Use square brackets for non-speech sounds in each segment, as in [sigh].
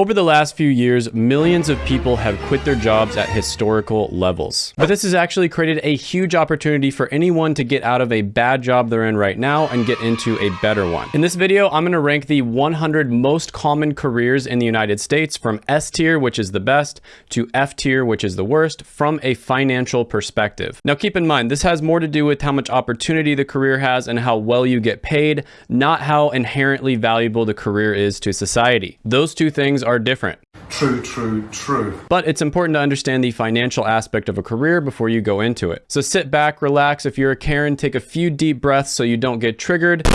Over the last few years, millions of people have quit their jobs at historical levels. But this has actually created a huge opportunity for anyone to get out of a bad job they're in right now and get into a better one. In this video, I'm going to rank the 100 most common careers in the United States from S tier, which is the best, to F tier, which is the worst, from a financial perspective. Now keep in mind, this has more to do with how much opportunity the career has and how well you get paid, not how inherently valuable the career is to society. Those two things things are different. True, true, true. But it's important to understand the financial aspect of a career before you go into it. So sit back, relax. If you're a Karen, take a few deep breaths so you don't get triggered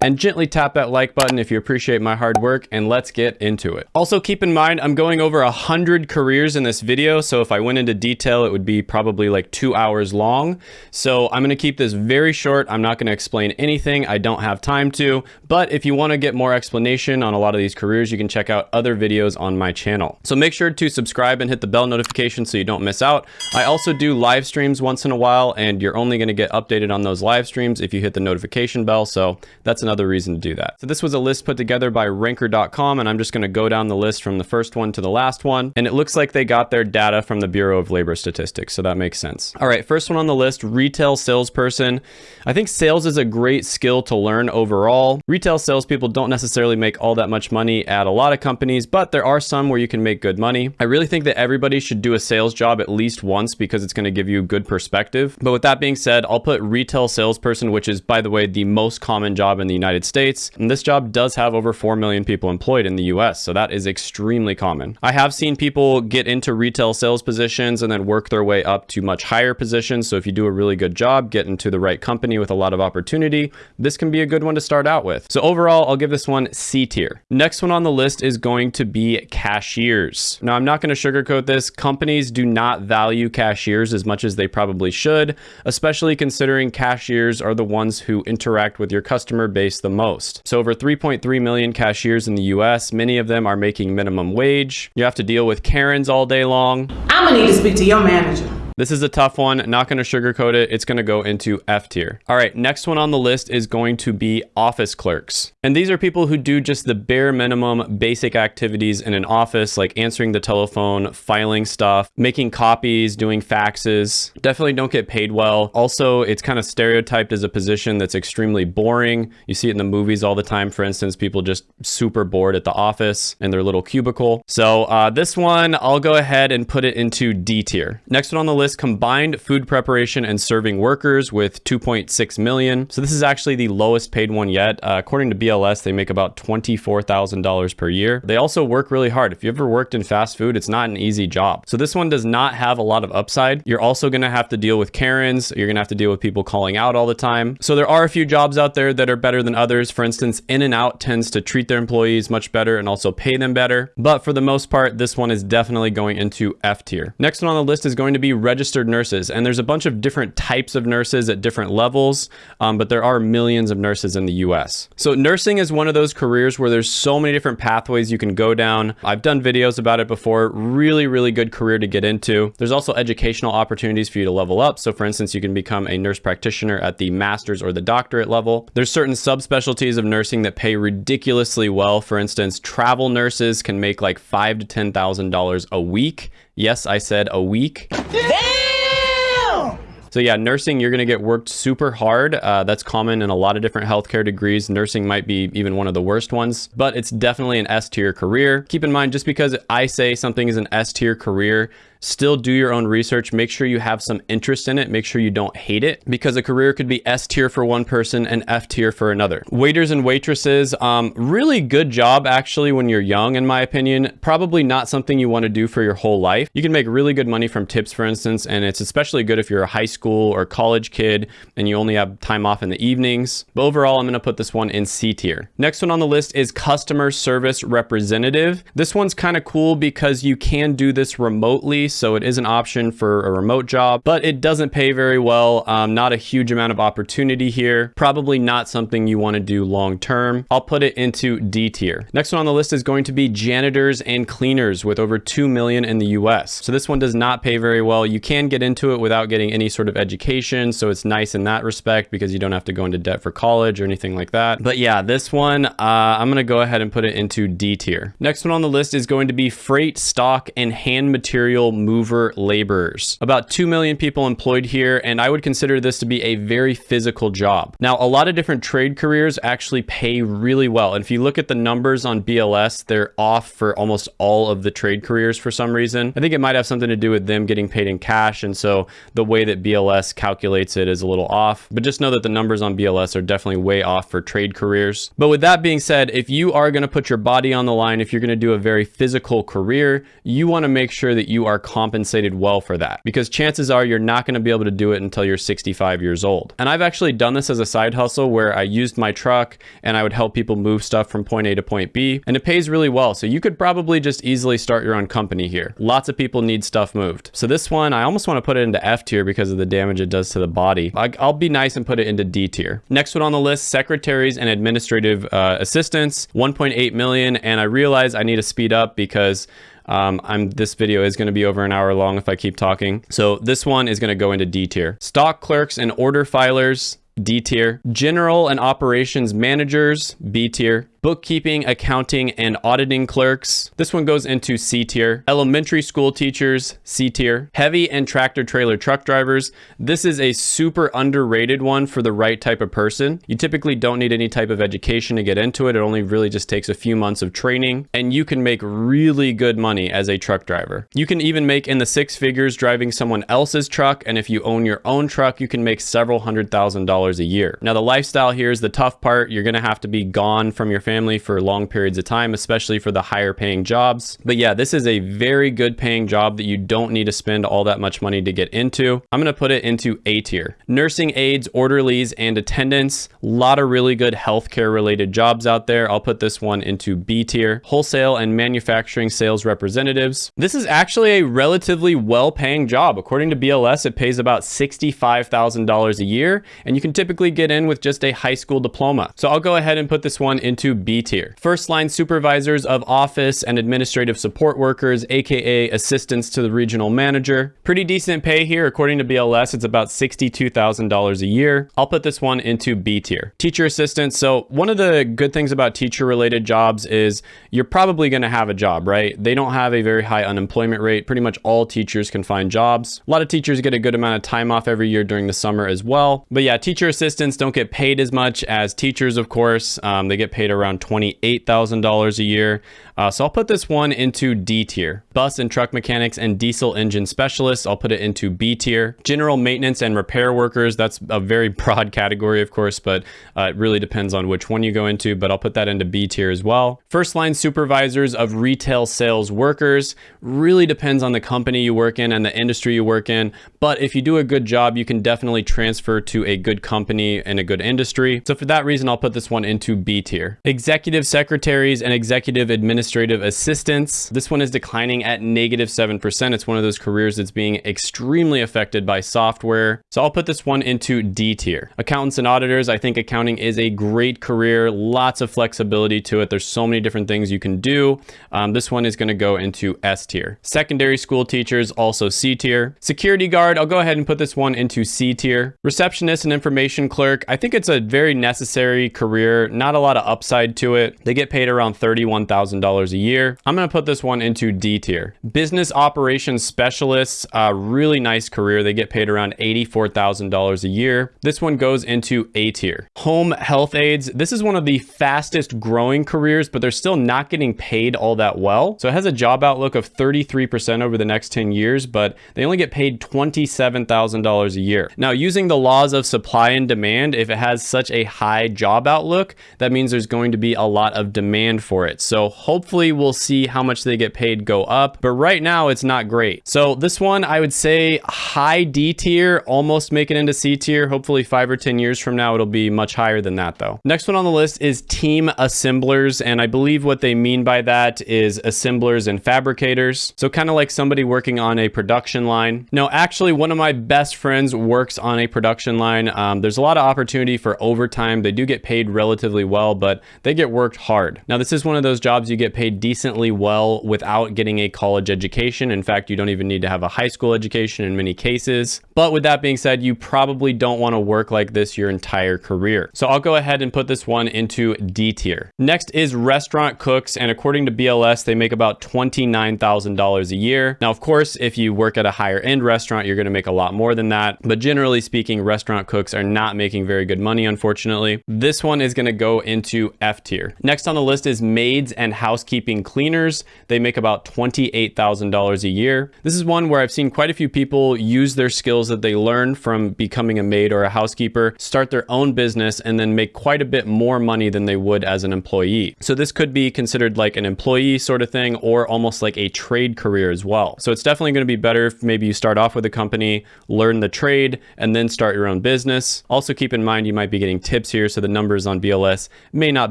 and gently tap that like button if you appreciate my hard work and let's get into it. Also keep in mind, I'm going over a hundred careers in this video. So if I went into detail, it would be probably like two hours long. So I'm going to keep this very short. I'm not going to explain anything. I don't have time to, but if you want to get more explanation on a lot of these careers, you can check out other videos on my channel. So make sure to subscribe and hit the bell notification so you don't miss out. I also do live streams once in a while and you're only going to get updated on those live streams if you hit the notification bell. So that's another reason to do that. So this was a list put together by ranker.com and I'm just going to go down the list from the first one to the last one. And it looks like they got their data from the Bureau of Labor Statistics. So that makes sense. All right, first one on the list, retail salesperson. I think sales is a great skill to learn overall. Retail salespeople don't necessarily make all that much money at a lot of companies, but there are some where you can make good money. I really think that everybody should do a sales job at least once because it's going to give you good perspective. But with that being said, I'll put retail salesperson, which is by the way, the most common job in the United States. And this job does have over 4 million people employed in the US, so that is extremely common. I have seen people get into retail sales positions and then work their way up to much higher positions. So if you do a really good job, get into the right company with a lot of opportunity, this can be a good one to start out with. So overall, I'll give this one C tier. Next one on the list is going to be cashiers. Now, I'm not going to sugarcoat this. Companies do not value cashiers as much as they probably should, especially considering cashiers are the ones who interact with your customer base the most. So over 3.3 million cashiers in the US, many of them are making minimum wage. You have to deal with Karens all day long. I'm gonna need to speak to your manager. This is a tough one. Not going to sugarcoat it. It's going to go into F tier. All right, next one on the list is going to be office clerks. And these are people who do just the bare minimum basic activities in an office, like answering the telephone, filing stuff, making copies, doing faxes. Definitely don't get paid well. Also, it's kind of stereotyped as a position that's extremely boring. You see it in the movies all the time. For instance, people just super bored at the office in their little cubicle. So uh, this one, I'll go ahead and put it into D tier. Next one on the list combined food preparation and serving workers with 2.6 million. So this is actually the lowest paid one yet. Uh, according to BLS, they make about $24,000 per year. They also work really hard. If you ever worked in fast food, it's not an easy job. So this one does not have a lot of upside. You're also going to have to deal with Karens. You're going to have to deal with people calling out all the time. So there are a few jobs out there that are better than others. For instance, In-N-Out tends to treat their employees much better and also pay them better. But for the most part, this one is definitely going into F tier. Next one on the list is going to be registered nurses. And there's a bunch of different types of nurses at different levels, um, but there are millions of nurses in the US. So nursing is one of those careers where there's so many different pathways you can go down. I've done videos about it before. Really, really good career to get into. There's also educational opportunities for you to level up. So for instance, you can become a nurse practitioner at the master's or the doctorate level. There's certain subspecialties of nursing that pay ridiculously well. For instance, travel nurses can make like five to $10,000 a week. Yes, I said a week. Damn! So yeah, nursing, you're going to get worked super hard. Uh, that's common in a lot of different healthcare degrees. Nursing might be even one of the worst ones, but it's definitely an S tier career. Keep in mind, just because I say something is an S tier career still do your own research. Make sure you have some interest in it. Make sure you don't hate it because a career could be S tier for one person and F tier for another. Waiters and waitresses, um, really good job actually when you're young, in my opinion. Probably not something you want to do for your whole life. You can make really good money from tips, for instance, and it's especially good if you're a high school or college kid and you only have time off in the evenings. But overall, I'm going to put this one in C tier. Next one on the list is customer service representative. This one's kind of cool because you can do this remotely so it is an option for a remote job, but it doesn't pay very well. Um, not a huge amount of opportunity here. Probably not something you want to do long term. I'll put it into D tier. Next one on the list is going to be janitors and cleaners with over 2 million in the US. So this one does not pay very well. You can get into it without getting any sort of education, so it's nice in that respect because you don't have to go into debt for college or anything like that. But yeah, this one, uh, I'm gonna go ahead and put it into D tier. Next one on the list is going to be freight, stock, and hand material mover laborers. About 2 million people employed here, and I would consider this to be a very physical job. Now, a lot of different trade careers actually pay really well. And if you look at the numbers on BLS, they're off for almost all of the trade careers for some reason. I think it might have something to do with them getting paid in cash. And so the way that BLS calculates it is a little off, but just know that the numbers on BLS are definitely way off for trade careers. But with that being said, if you are going to put your body on the line, if you're going to do a very physical career, you want to make sure that you are compensated well for that because chances are you're not going to be able to do it until you're 65 years old. And I've actually done this as a side hustle where I used my truck and I would help people move stuff from point A to point B and it pays really well. So you could probably just easily start your own company here. Lots of people need stuff moved. So this one, I almost want to put it into F tier because of the damage it does to the body. I'll be nice and put it into D tier. Next one on the list, secretaries and administrative uh, assistants, 1.8 million. And I realize I need to speed up because um, I'm this video is going to be over an hour long if I keep talking. So this one is going to go into D tier. Stock clerks and order filers, D tier. General and operations managers, B tier bookkeeping, accounting, and auditing clerks. This one goes into C tier. Elementary school teachers, C tier. Heavy and tractor trailer truck drivers. This is a super underrated one for the right type of person. You typically don't need any type of education to get into it. It only really just takes a few months of training and you can make really good money as a truck driver. You can even make in the six figures driving someone else's truck. And if you own your own truck, you can make several hundred thousand dollars a year. Now the lifestyle here is the tough part. You're going to have to be gone from your family for long periods of time, especially for the higher paying jobs. But yeah, this is a very good paying job that you don't need to spend all that much money to get into. I'm going to put it into A tier. Nursing aides, orderlies, and attendants. A lot of really good healthcare related jobs out there. I'll put this one into B tier. Wholesale and manufacturing sales representatives. This is actually a relatively well paying job. According to BLS, it pays about $65,000 a year, and you can typically get in with just a high school diploma. So I'll go ahead and put this one into B tier. First line supervisors of office and administrative support workers, aka assistants to the regional manager. Pretty decent pay here. According to BLS, it's about $62,000 a year. I'll put this one into B tier. Teacher assistants. So one of the good things about teacher related jobs is you're probably going to have a job, right? They don't have a very high unemployment rate. Pretty much all teachers can find jobs. A lot of teachers get a good amount of time off every year during the summer as well. But yeah, teacher assistants don't get paid as much as teachers, of course. Um, they get paid around around $28,000 a year. Uh, so I'll put this one into D tier. Bus and truck mechanics and diesel engine specialists, I'll put it into B tier. General maintenance and repair workers, that's a very [laughs] broad category, of course, but uh, it really depends on which one you go into, but I'll put that into B tier as well. First line supervisors of retail sales workers, really depends on the company you work in and the industry you work in. But if you do a good job, you can definitely transfer to a good company and a good industry. So for that reason, I'll put this one into B tier. Executive secretaries and executive administrative assistants. This one is declining at negative 7%. It's one of those careers that's being extremely affected by software. So I'll put this one into D tier. Accountants and auditors, I think accounting is a great career. Lots of flexibility to it. There's so many different things you can do. Um, this one is going to go into S tier. Secondary school teachers, also C tier. Security guard, I'll go ahead and put this one into C tier. Receptionist and information clerk, I think it's a very necessary career. Not a lot of upside to it. They get paid around $31,000 a year. I'm going to put this one into D tier. Business operations specialists, a really nice career. They get paid around $84,000 a year. This one goes into A tier. Home health aides. This is one of the fastest growing careers, but they're still not getting paid all that well. So it has a job outlook of 33% over the next 10 years, but they only get paid $27,000 a year. Now, using the laws of supply and demand, if it has such a high job outlook, that means there's going to be a lot of demand for it. So hopefully Hopefully we'll see how much they get paid go up, but right now it's not great. So this one, I would say high D tier, almost make it into C tier. Hopefully five or 10 years from now, it'll be much higher than that though. Next one on the list is team assemblers. And I believe what they mean by that is assemblers and fabricators. So kind of like somebody working on a production line. No, actually one of my best friends works on a production line. Um, there's a lot of opportunity for overtime. They do get paid relatively well, but they get worked hard. Now this is one of those jobs you get paid decently well without getting a college education. In fact, you don't even need to have a high school education in many cases. But with that being said, you probably don't want to work like this your entire career. So I'll go ahead and put this one into D tier. Next is restaurant cooks. And according to BLS, they make about $29,000 a year. Now, of course, if you work at a higher end restaurant, you're going to make a lot more than that. But generally speaking, restaurant cooks are not making very good money, unfortunately. This one is going to go into F tier. Next on the list is maids and housekeeping cleaners. They make about $28,000 a year. This is one where I've seen quite a few people use their skills that they learn from becoming a maid or a housekeeper, start their own business, and then make quite a bit more money than they would as an employee. So this could be considered like an employee sort of thing or almost like a trade career as well. So it's definitely going to be better if maybe you start off with a company, learn the trade, and then start your own business. Also keep in mind you might be getting tips here, so the numbers on BLS may not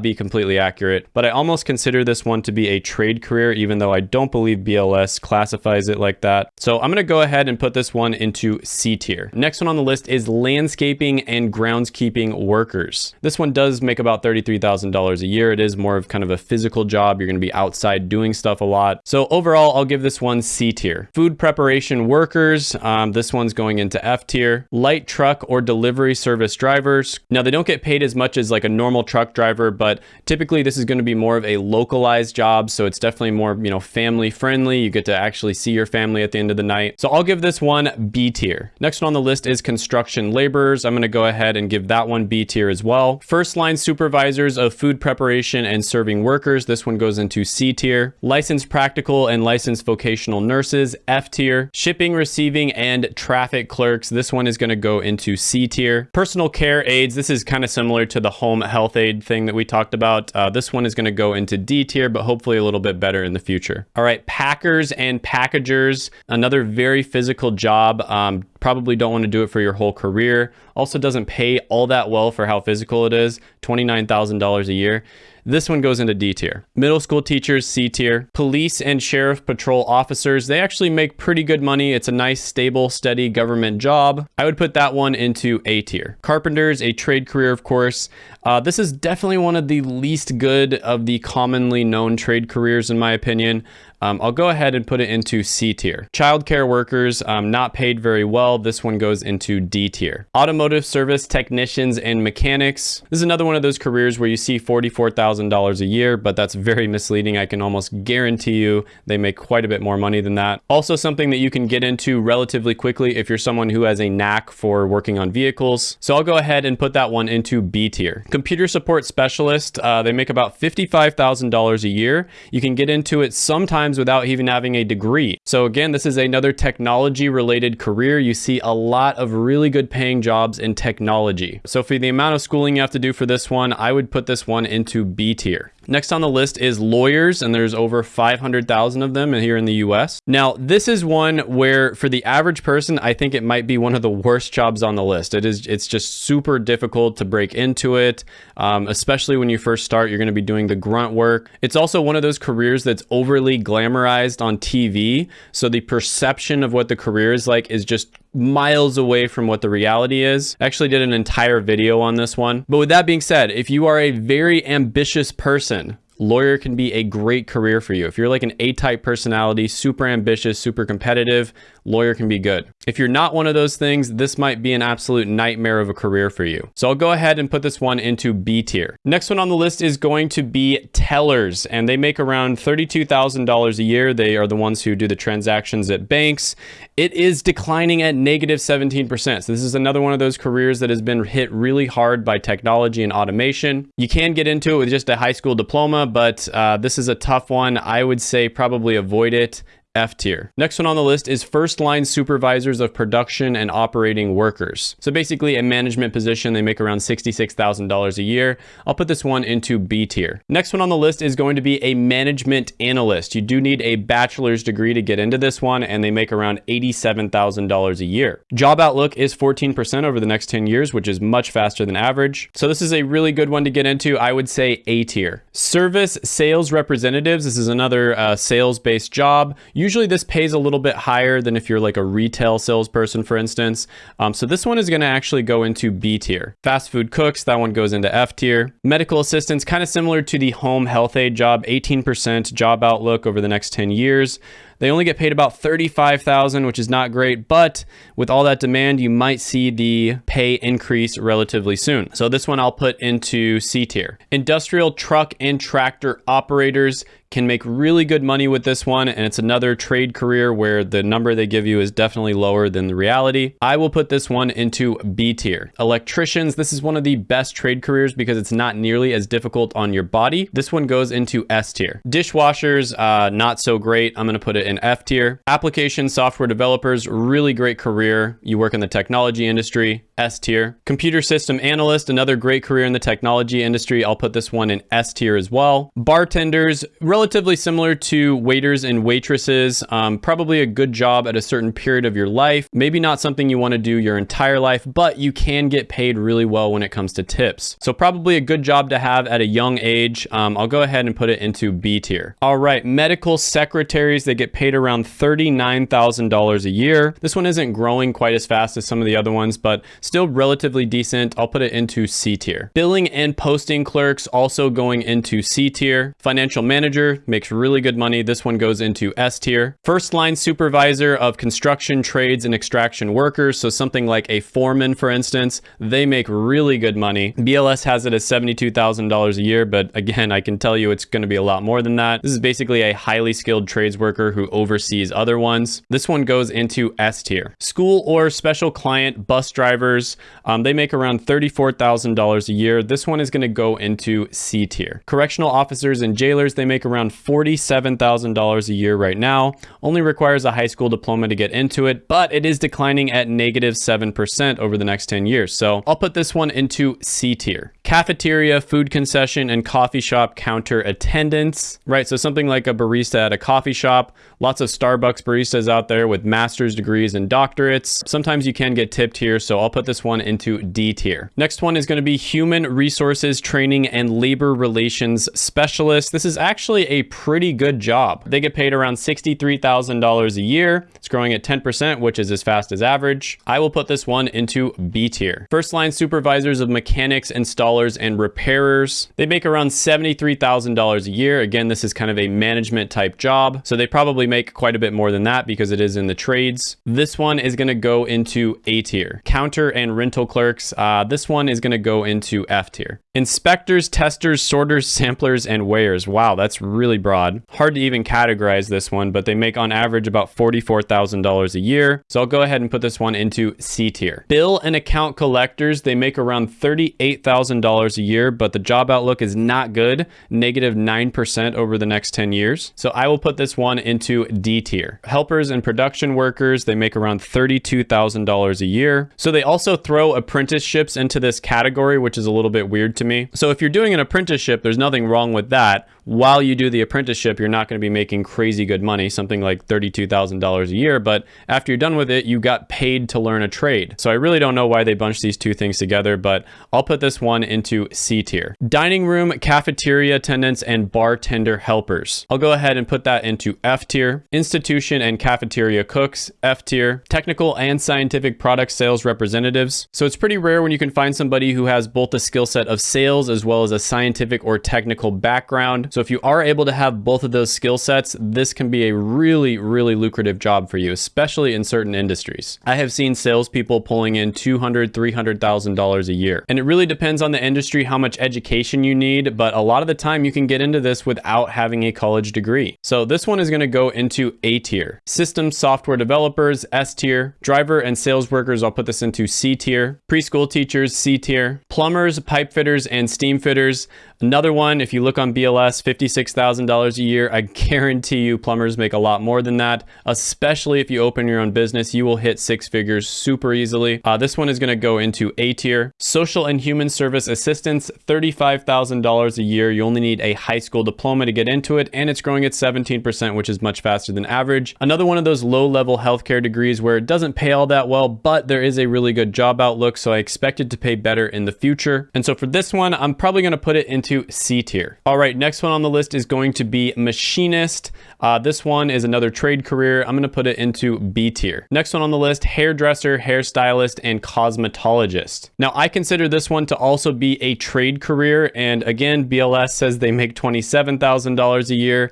be completely accurate, but I almost consider this one to be a trade career, even though I don't believe BLS classifies it like that. So I'm going to go ahead and put this one into C tier. Next one on the list is landscaping and groundskeeping workers. This one does make about $33,000 a year. It is more of kind of a physical job. You're going to be outside doing stuff a lot. So overall, I'll give this one C tier. Food preparation workers. Um, this one's going into F tier. Light truck or delivery service drivers. Now they don't get paid as much as like a normal truck driver, but typically this is going to be more of a localized job. So it's definitely more, you know, family friendly. You get to actually see your family at the end of the night. So I'll give this one B tier. Next one on the list is construction laborers. I'm going to go ahead and give that one B tier as well. First line supervisors of food preparation and serving workers. This one goes into C tier. Licensed practical and licensed vocational nurses, F tier. Shipping, receiving, and traffic clerks. This one is going to go into C tier. Personal care aides. This is kind of similar to the home health aide thing that we talked about. Uh, this one is going to go into D tier, but hopefully a little bit better in the future. All right, packers and packagers. Another very physical job. Um, probably don't want to do it for your whole career. Also doesn't pay all that well for how physical it is, $29,000 a year. This one goes into D tier. Middle school teachers, C tier. Police and sheriff patrol officers, they actually make pretty good money. It's a nice, stable, steady government job. I would put that one into A tier. Carpenters, a trade career, of course. Uh, this is definitely one of the least good of the commonly known trade careers, in my opinion. Um, I'll go ahead and put it into C tier. Childcare workers, um, not paid very well. This one goes into D tier. Automotive service technicians and mechanics. This is another one of those careers where you see $44,000 a year, but that's very misleading. I can almost guarantee you they make quite a bit more money than that. Also something that you can get into relatively quickly if you're someone who has a knack for working on vehicles. So I'll go ahead and put that one into B tier. Computer support specialist, uh, they make about $55,000 a year. You can get into it sometimes without even having a degree. So again, this is another technology related career. You see a lot of really good paying jobs in technology. So for the amount of schooling you have to do for this one, I would put this one into B tier. Next on the list is lawyers, and there's over 500,000 of them here in the US. Now, this is one where for the average person, I think it might be one of the worst jobs on the list. It is, it's just super difficult to break into it, um, especially when you first start, you're gonna be doing the grunt work. It's also one of those careers that's overly glamorized on TV. So the perception of what the career is like is just miles away from what the reality is. I actually did an entire video on this one. But with that being said, if you are a very ambitious person, lawyer can be a great career for you. If you're like an A-type personality, super ambitious, super competitive, lawyer can be good. If you're not one of those things, this might be an absolute nightmare of a career for you. So I'll go ahead and put this one into B tier. Next one on the list is going to be tellers, and they make around $32,000 a year. They are the ones who do the transactions at banks. It is declining at negative 17%. So this is another one of those careers that has been hit really hard by technology and automation. You can get into it with just a high school diploma, but uh, this is a tough one. I would say probably avoid it F tier. Next one on the list is first line supervisors of production and operating workers. So basically a management position, they make around $66,000 a year. I'll put this one into B tier. Next one on the list is going to be a management analyst. You do need a bachelor's degree to get into this one and they make around $87,000 a year. Job outlook is 14% over the next 10 years, which is much faster than average. So this is a really good one to get into. I would say A tier. Service sales representatives. This is another uh, sales-based job. Usually this pays a little bit higher than if you're like a retail salesperson, for instance. Um, so this one is going to actually go into B tier. Fast food cooks, that one goes into F tier. Medical assistants, kind of similar to the home health aide job, 18% job outlook over the next 10 years. They only get paid about 35,000, which is not great, but with all that demand, you might see the pay increase relatively soon. So this one I'll put into C tier. Industrial truck and tractor operators can make really good money with this one and it's another trade career where the number they give you is definitely lower than the reality. I will put this one into B tier. Electricians, this is one of the best trade careers because it's not nearly as difficult on your body. This one goes into S tier. Dishwashers, uh, not so great. I'm gonna put it in F tier. Application software developers, really great career. You work in the technology industry, S tier. Computer system analyst, another great career in the technology industry. I'll put this one in S tier as well. Bartenders, relatively similar to waiters and waitresses. Um, probably a good job at a certain period of your life. Maybe not something you want to do your entire life, but you can get paid really well when it comes to tips. So probably a good job to have at a young age. Um, I'll go ahead and put it into B tier. All right, medical secretaries, they get paid around $39,000 a year. This one isn't growing quite as fast as some of the other ones, but still relatively decent. I'll put it into C tier. Billing and posting clerks also going into C tier. Financial manager, makes really good money. This one goes into S tier. First line supervisor of construction trades and extraction workers. So something like a foreman, for instance, they make really good money. BLS has it as $72,000 a year, but again, I can tell you it's going to be a lot more than that. This is basically a highly skilled trades worker who oversees other ones. This one goes into S tier. School or special client bus drivers, um, they make around $34,000 a year. This one is going to go into C tier. Correctional officers and jailers, they make around around $47,000 a year right now. Only requires a high school diploma to get into it, but it is declining at negative 7% over the next 10 years. So I'll put this one into C tier. Cafeteria, food concession, and coffee shop counter attendants, right? So something like a barista at a coffee shop. Lots of Starbucks baristas out there with master's degrees and doctorates. Sometimes you can get tipped here, so I'll put this one into D tier. Next one is going to be human resources training and labor relations specialist. This is actually a pretty good job. They get paid around $63,000 a year. It's growing at 10%, which is as fast as average. I will put this one into B tier. First line supervisors of mechanics, installers, and repairers. They make around $73,000 a year. Again, this is kind of a management type job. So they probably make quite a bit more than that because it is in the trades. This one is going to go into A tier. Counter and rental clerks. Uh, this one is going to go into F tier. Inspectors, testers, sorters, [laughs] samplers, and weighers. Wow, that's really broad. Hard to even categorize this one, but they make on average about $44,000 a year. So I'll go ahead and put this one into C tier. Bill and account collectors, they make around $38,000 a year, but the job outlook is not good, negative 9% over the next 10 years. So I will put this one into D tier. Helpers and production workers, they make around $32,000 a year. So they also throw apprenticeships into this category, which is a little bit weird to me. So if you're doing an apprenticeship, there's nothing wrong with that while you do the apprenticeship, you're not going to be making crazy good money, something like $32,000 a year. But after you're done with it, you got paid to learn a trade. So I really don't know why they bunched these two things together, but I'll put this one into C tier. Dining room, cafeteria attendants, and bartender helpers. I'll go ahead and put that into F tier. Institution and cafeteria cooks, F tier. Technical and scientific product sales representatives. So it's pretty rare when you can find somebody who has both the skill set of sales as well as a scientific or technical background. So if you are able to have both of those skill sets, this can be a really, really lucrative job for you, especially in certain industries. I have seen salespeople pulling in $200,000, $300,000 a year. And it really depends on the industry, how much education you need, but a lot of the time you can get into this without having a college degree. So this one is gonna go into A tier. System software developers, S tier. Driver and sales workers, I'll put this into C tier. Preschool teachers, C tier. Plumbers, pipe fitters, and steam fitters. Another one, if you look on BLS, $56,000 a year. I guarantee you plumbers make a lot more than that, especially if you open your own business, you will hit six figures super easily. Uh, this one is going to go into A tier. Social and human service assistants, $35,000 a year. You only need a high school diploma to get into it, and it's growing at 17%, which is much faster than average. Another one of those low level healthcare degrees where it doesn't pay all that well, but there is a really good job outlook, so I expect it to pay better in the future. And so for this one, I'm probably going to put it into C tier. All right, next one on the list is going to be machinist. Uh, this one is another trade career. I'm going to put it into B tier. Next one on the list, hairdresser, hairstylist, and cosmetologist. Now, I consider this one to also be a trade career. And again, BLS says they make $27,000 a year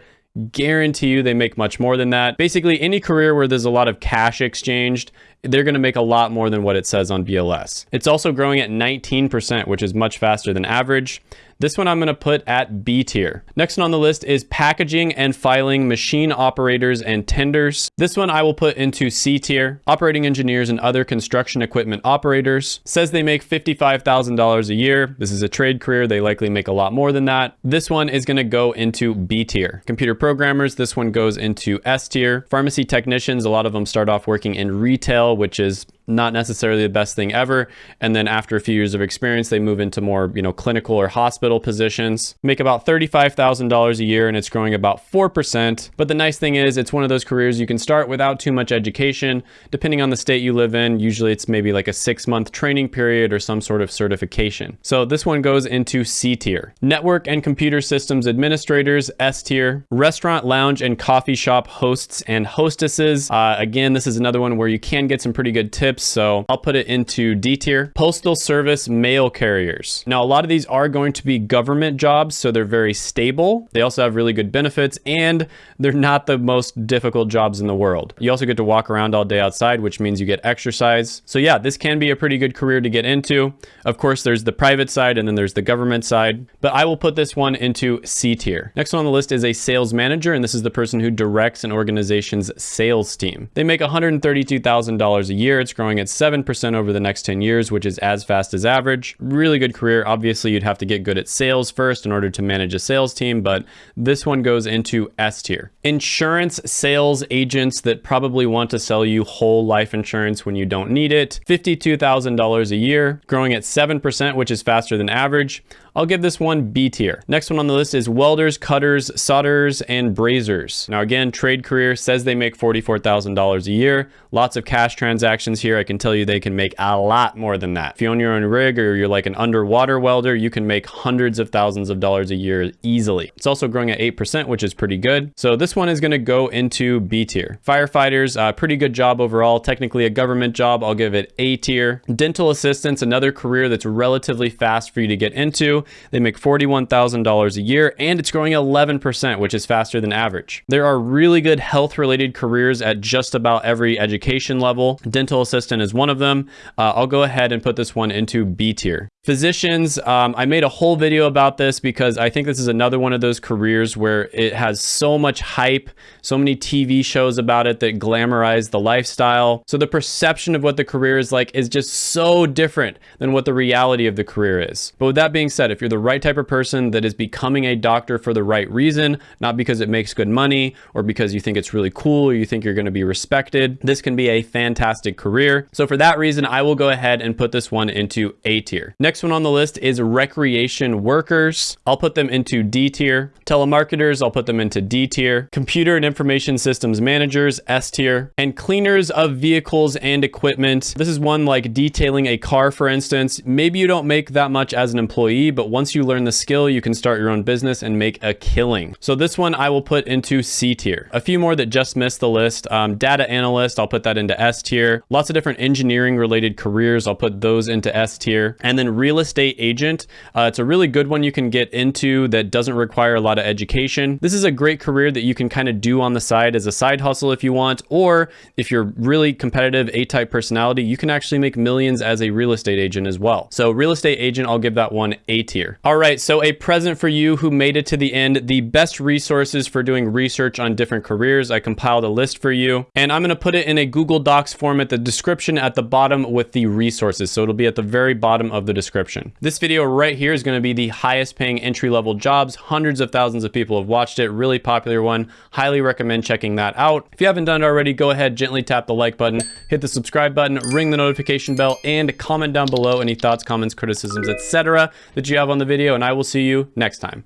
guarantee you they make much more than that. Basically, any career where there's a lot of cash exchanged, they're going to make a lot more than what it says on BLS. It's also growing at 19%, which is much faster than average. This one I'm going to put at B tier. Next one on the list is packaging and filing machine operators and tenders. This one I will put into C tier. Operating engineers and other construction equipment operators. Says they make $55,000 a year. This is a trade career. They likely make a lot more than that. This one is going to go into B tier. Computer programmers, this one goes into S tier. Pharmacy technicians, a lot of them start off working in retail, which is not necessarily the best thing ever. And then after a few years of experience, they move into more, you know, clinical or hospital positions, make about $35,000 a year and it's growing about 4%. But the nice thing is it's one of those careers you can start without too much education. Depending on the state you live in, usually it's maybe like a six month training period or some sort of certification. So this one goes into C tier. Network and computer systems administrators, S tier. Restaurant, lounge, and coffee shop hosts and hostesses. Uh, again, this is another one where you can get some pretty good tips so I'll put it into D tier. Postal Service mail carriers. Now, a lot of these are going to be government jobs, so they're very stable. They also have really good benefits, and they're not the most difficult jobs in the world. You also get to walk around all day outside, which means you get exercise. So yeah, this can be a pretty good career to get into. Of course, there's the private side and then there's the government side, but I will put this one into C tier. Next one on the list is a sales manager, and this is the person who directs an organization's sales team. They make $132,000 a year. It's growing growing at 7% over the next 10 years, which is as fast as average. Really good career. Obviously, you'd have to get good at sales first in order to manage a sales team, but this one goes into S tier. Insurance sales agents that probably want to sell you whole life insurance when you don't need it. $52,000 a year, growing at 7%, which is faster than average. I'll give this one B tier. Next one on the list is welders, cutters, solderers, and brazers. Now again, trade career says they make $44,000 a year. Lots of cash transactions here. I can tell you they can make a lot more than that. If you own your own rig or you're like an underwater welder, you can make hundreds of thousands of dollars a year easily. It's also growing at 8%, which is pretty good. So this one is gonna go into B tier. Firefighters, uh, pretty good job overall. Technically a government job, I'll give it A tier. Dental assistants, another career that's relatively fast for you to get into. They make $41,000 a year and it's growing 11%, which is faster than average. There are really good health related careers at just about every education level. Dental assistant is one of them. Uh, I'll go ahead and put this one into B tier. Physicians, um, I made a whole video about this because I think this is another one of those careers where it has so much hype, so many TV shows about it that glamorize the lifestyle. So the perception of what the career is like is just so different than what the reality of the career is. But with that being said, if you're the right type of person that is becoming a doctor for the right reason, not because it makes good money or because you think it's really cool or you think you're going to be respected, this can be a fantastic career. So for that reason, I will go ahead and put this one into A tier. Next Next one on the list is recreation workers. I'll put them into D tier. Telemarketers, I'll put them into D tier. Computer and information systems managers, S tier. And cleaners of vehicles and equipment. This is one like detailing a car, for instance. Maybe you don't make that much as an employee, but once you learn the skill, you can start your own business and make a killing. So this one I will put into C tier. A few more that just missed the list. Um, data analyst, I'll put that into S tier. Lots of different engineering related careers, I'll put those into S tier. And then real estate agent. Uh, it's a really good one you can get into that doesn't require a lot of education. This is a great career that you can kind of do on the side as a side hustle if you want, or if you're really competitive A-type personality, you can actually make millions as a real estate agent as well. So real estate agent, I'll give that one A tier. All right, so a present for you who made it to the end, the best resources for doing research on different careers. I compiled a list for you, and I'm gonna put it in a Google Docs format, the description at the bottom with the resources. So it'll be at the very bottom of the description description. This video right here is going to be the highest paying entry level jobs. Hundreds of thousands of people have watched it. Really popular one. Highly recommend checking that out. If you haven't done it already, go ahead, gently tap the like button, hit the subscribe button, ring the notification bell, and comment down below any thoughts, comments, criticisms, etc. that you have on the video, and I will see you next time.